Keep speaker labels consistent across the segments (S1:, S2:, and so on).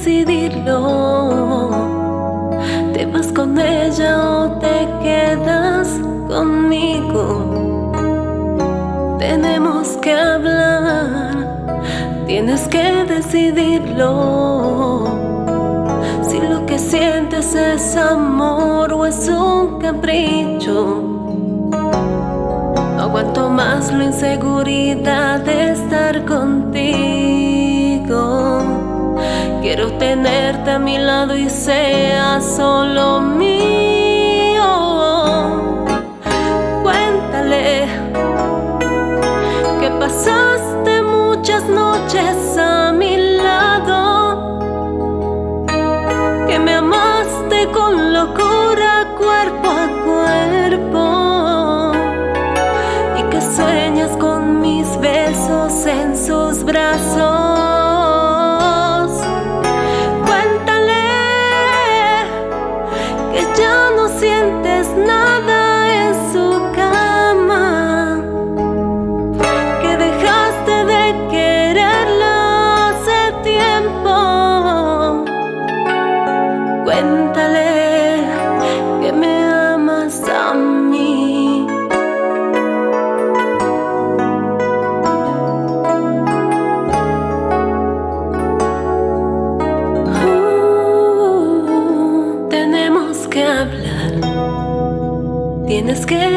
S1: decidirlo. ¿Te vas con ella o te quedas conmigo? Tenemos que hablar, tienes que decidirlo. Si lo que sientes es amor o es un capricho. No aguanto más la inseguridad de estar tenerte a mi lado y sea solo mío. Cuéntale que pasaste muchas noches a mi lado, que me amaste con locura cuerpo a cuerpo y que sueñas con mis besos en sus brazos.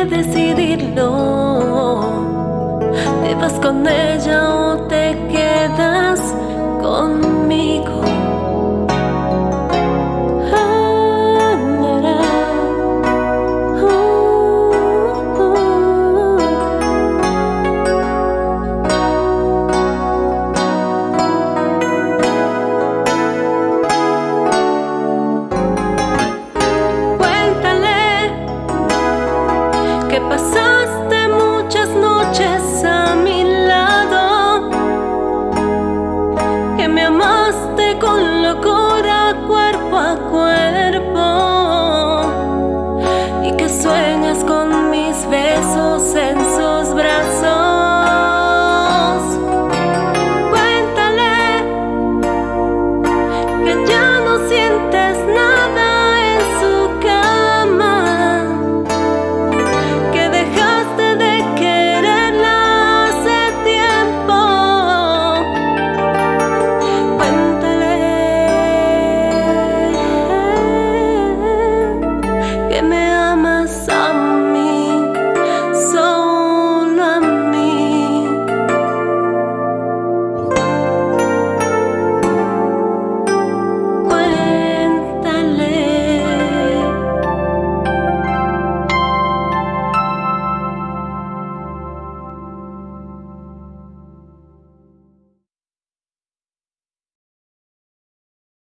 S1: decidirlo. Te vas con ella o te quedas con que pasaste muchas noches a mi lado, que me amaste con locura cuerpo a cuerpo.